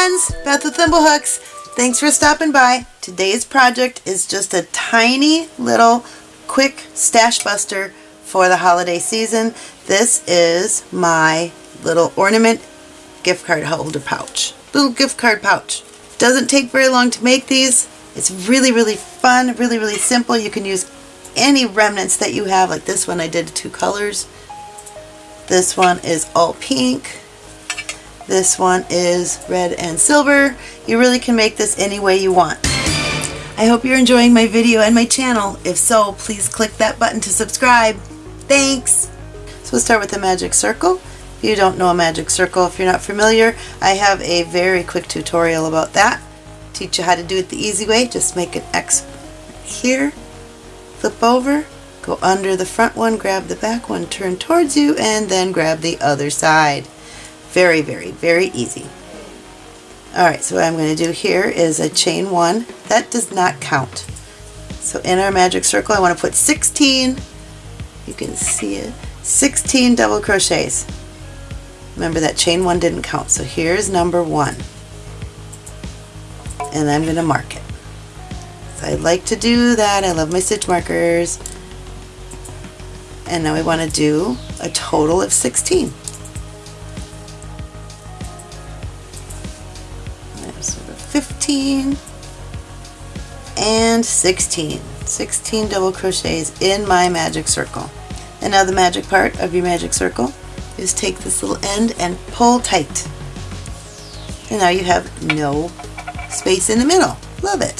friends, Beth with Thimblehooks. Thanks for stopping by. Today's project is just a tiny little quick stash buster for the holiday season. This is my little ornament gift card holder pouch. Little gift card pouch. Doesn't take very long to make these. It's really, really fun, really, really simple. You can use any remnants that you have. Like this one I did two colors. This one is all pink. This one is red and silver. You really can make this any way you want. I hope you're enjoying my video and my channel. If so, please click that button to subscribe. Thanks! So we'll start with the magic circle. If you don't know a magic circle, if you're not familiar, I have a very quick tutorial about that. Teach you how to do it the easy way. Just make an X here, flip over, go under the front one, grab the back one, turn towards you, and then grab the other side. Very, very, very easy. Alright, so what I'm going to do here is a chain one. That does not count. So in our magic circle I want to put 16, you can see it, 16 double crochets. Remember that chain one didn't count, so here's number one. And I'm going to mark it. So I like to do that, I love my stitch markers. And now we want to do a total of 16. 15 and 16. 16 double crochets in my magic circle. And now the magic part of your magic circle is take this little end and pull tight. And now you have no space in the middle. Love it.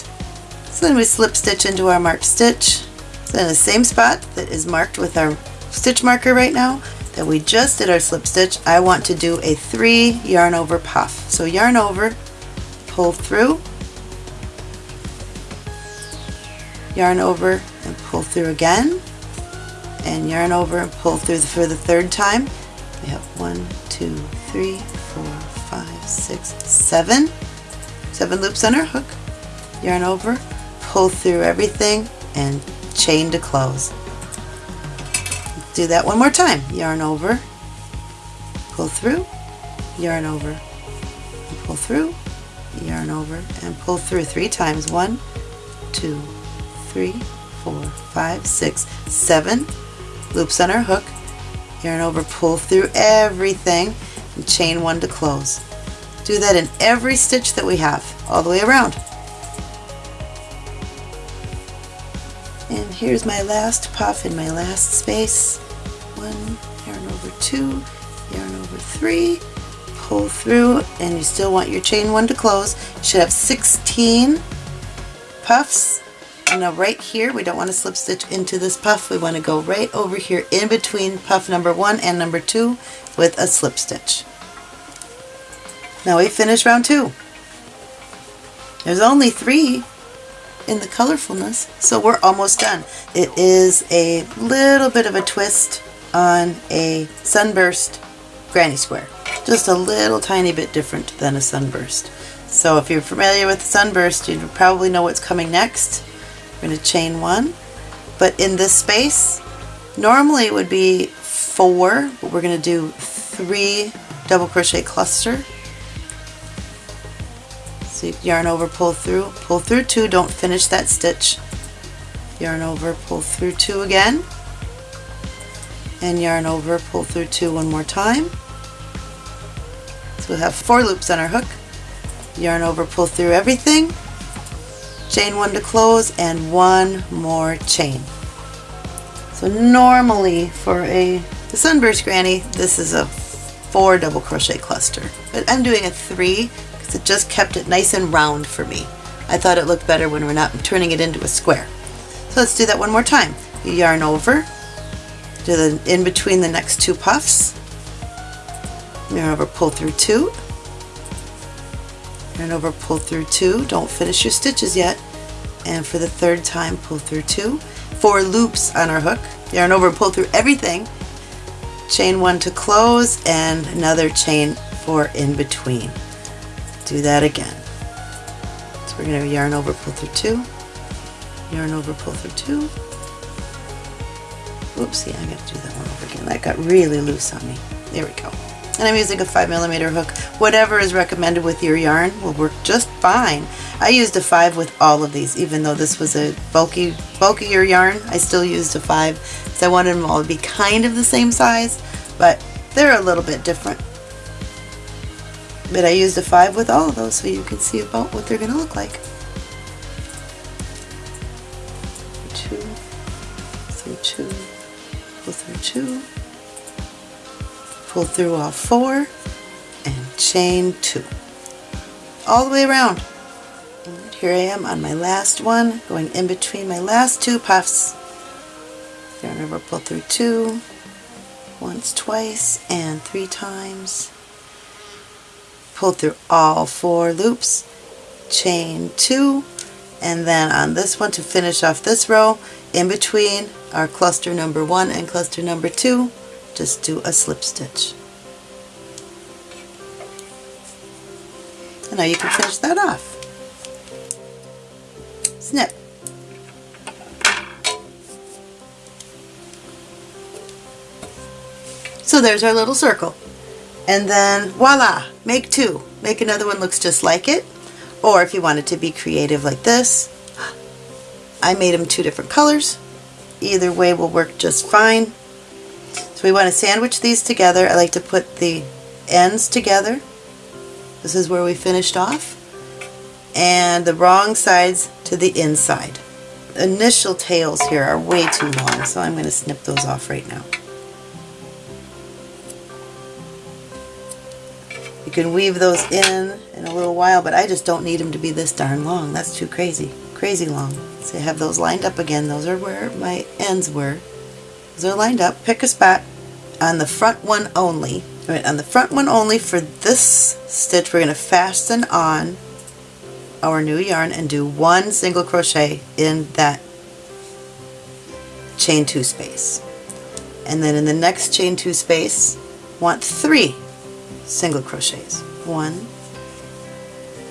So then we slip stitch into our marked stitch. So in the same spot that is marked with our stitch marker right now that we just did our slip stitch, I want to do a three yarn over puff. So yarn over pull through, yarn over and pull through again, and yarn over and pull through for the third time. We have one, two, three, four, five, six, seven. Seven loops on our hook. Yarn over, pull through everything, and chain to close. Do that one more time. Yarn over, pull through, yarn over, pull through, yarn over and pull through three times. One, two, three, four, five, six, seven loops on our hook. Yarn over, pull through everything and chain one to close. Do that in every stitch that we have all the way around. And here's my last puff in my last space. One, yarn over two, yarn over three, pull through and you still want your chain one to close. You should have 16 puffs. Now right here, we don't want to slip stitch into this puff. We want to go right over here in between puff number one and number two with a slip stitch. Now we finish round two. There's only three in the colorfulness, so we're almost done. It is a little bit of a twist on a sunburst granny square just a little tiny bit different than a sunburst. So if you're familiar with the sunburst, you probably know what's coming next. We're going to chain one, but in this space, normally it would be four, but we're going to do three double crochet cluster. So you yarn over, pull through, pull through two, don't finish that stitch. Yarn over, pull through two again, and yarn over, pull through two one more time we'll have four loops on our hook, yarn over, pull through everything, chain one to close, and one more chain. So normally for a sunburst granny, this is a four double crochet cluster, but I'm doing a three because it just kept it nice and round for me. I thought it looked better when we're not turning it into a square. So let's do that one more time. You yarn over, do the in between the next two puffs, yarn over pull through two. Yarn over pull through two. Don't finish your stitches yet. And for the third time pull through two. Four loops on our hook. Yarn over pull through everything. Chain one to close and another chain four in between. Do that again. So we're going to yarn over pull through two. Yarn over pull through two. Oopsie I got to do that one over again. That got really loose on me. There we go and I'm using a 5 millimeter hook. Whatever is recommended with your yarn will work just fine. I used a 5 with all of these, even though this was a bulky, bulkier yarn, I still used a 5 because I wanted them all to be kind of the same size, but they're a little bit different. But I used a 5 with all of those so you can see about what they're going to look like. Two, through two, through two, pull through all four, and chain two. All the way around. And here I am on my last one, going in between my last two puffs. Remember, pull through two, once, twice, and three times pull through all four loops, chain two, and then on this one to finish off this row, in between our cluster number one and cluster number two, just do a slip stitch. And now you can finish that off. Snip. So there's our little circle and then voila, make two. Make another one looks just like it. Or if you wanted to be creative like this, I made them two different colors. Either way will work just fine. So we want to sandwich these together. I like to put the ends together. This is where we finished off. And the wrong sides to the inside. Initial tails here are way too long, so I'm going to snip those off right now. You can weave those in in a little while, but I just don't need them to be this darn long. That's too crazy. Crazy long. So I have those lined up again. Those are where my ends were. Those are lined up. Pick a spot on the front one only. Right, on the front one only for this stitch we're going to fasten on our new yarn and do one single crochet in that chain two space. And then in the next chain two space, want three single crochets. One,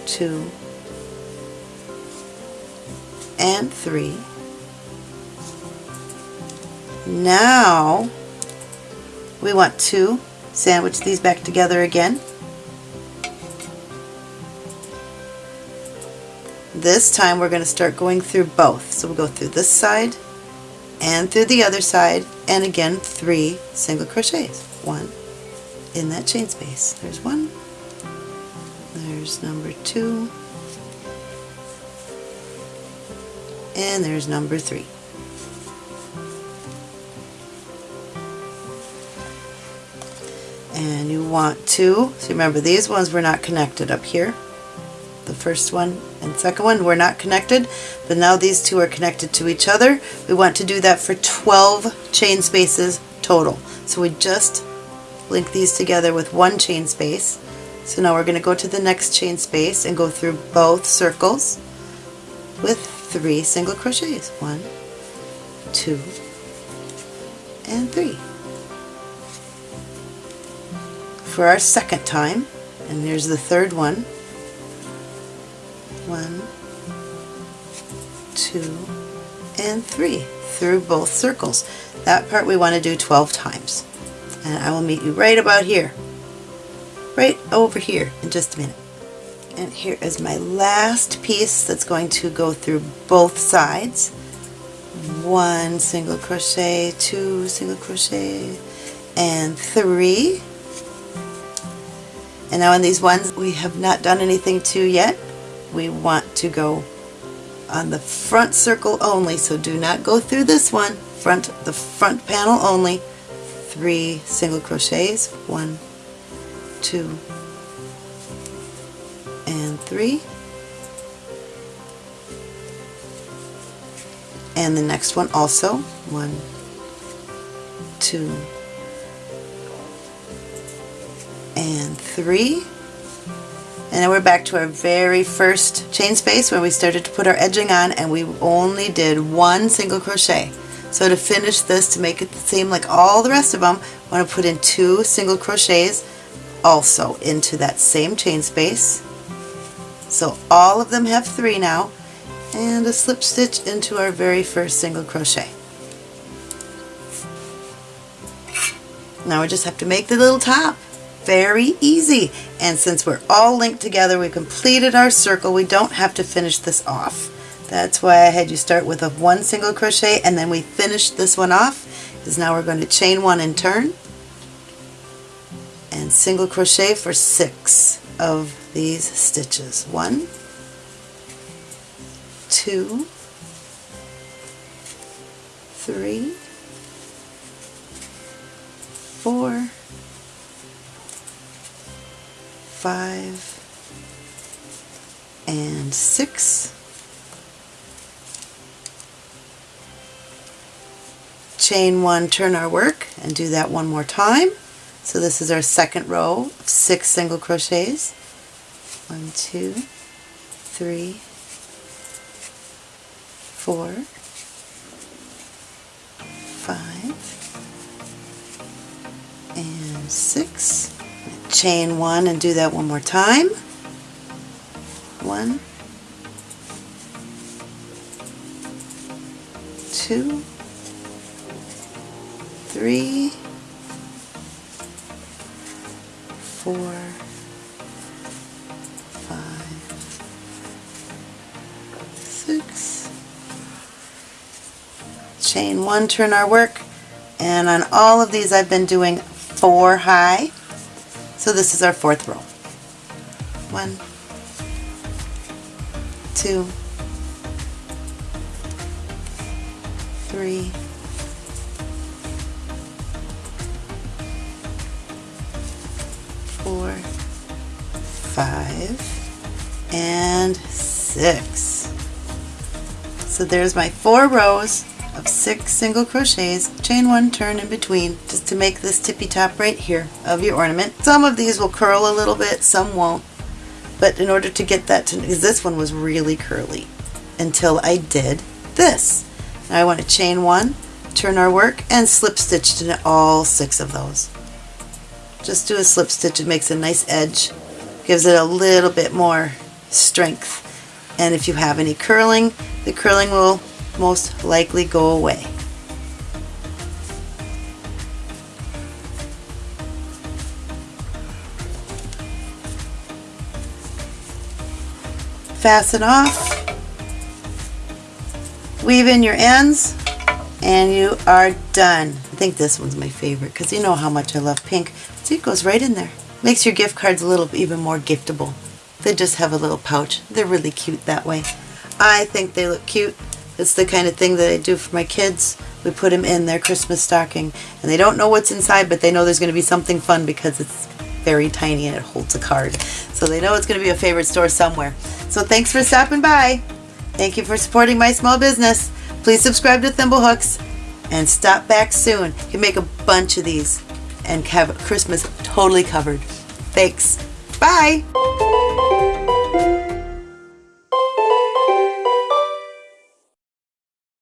two, and three. Now we want to sandwich these back together again. This time we're going to start going through both. So we'll go through this side and through the other side and again three single crochets. One, in that chain space. There's one, there's number two, and there's number three. And you want to, so remember these ones were not connected up here. The first one and second one were not connected, but now these two are connected to each other. We want to do that for 12 chain spaces total. So we just link these together with one chain space. So now we're going to go to the next chain space and go through both circles with three single crochets. One, two, and three. For our second time, and there's the third one. One, two, and three. Through both circles. That part we want to do 12 times. And I will meet you right about here. Right over here in just a minute. And here is my last piece that's going to go through both sides. One single crochet two single crochet and three and now in these ones we have not done anything to yet. We want to go on the front circle only so do not go through this one. Front the front panel only. Three single crochets. One two and three. And the next one also. One two three and then we're back to our very first chain space where we started to put our edging on and we only did one single crochet so to finish this, to make it the same like all the rest of them, I want to put in two single crochets also into that same chain space. So all of them have three now, and a slip stitch into our very first single crochet. Now we just have to make the little top. Very easy. And since we're all linked together, we completed our circle. We don't have to finish this off. That's why I had you start with a one single crochet and then we finished this one off because now we're going to chain one and turn and single crochet for six of these stitches. One, two, three, four, five, and six. Chain one, turn our work, and do that one more time. So this is our second row of six single crochets. One, two, three, four, five, and six. Chain one and do that one more time. One, two, three, four, five, six. Chain one, turn our work, and on all of these I've been doing four high. So this is our fourth row. One, two, three, four, five, and six. So there's my four rows of six single crochets, chain one, turn in between, just to make this tippy top right here of your ornament. Some of these will curl a little bit, some won't, but in order to get that to, because this one was really curly until I did this. Now I want to chain one, turn our work, and slip stitch to all six of those. Just do a slip stitch, it makes a nice edge, gives it a little bit more strength. And if you have any curling, the curling will most likely go away. Fasten off, weave in your ends, and you are done. I think this one's my favorite because you know how much I love pink. See, it goes right in there. Makes your gift cards a little even more giftable. They just have a little pouch. They're really cute that way. I think they look cute. It's the kind of thing that I do for my kids. We put them in their Christmas stocking and they don't know what's inside but they know there's going to be something fun because it's very tiny and it holds a card. So they know it's going to be a favorite store somewhere. So thanks for stopping by. Thank you for supporting my small business. Please subscribe to Thimblehooks and stop back soon. You can make a bunch of these and have Christmas totally covered. Thanks. Bye.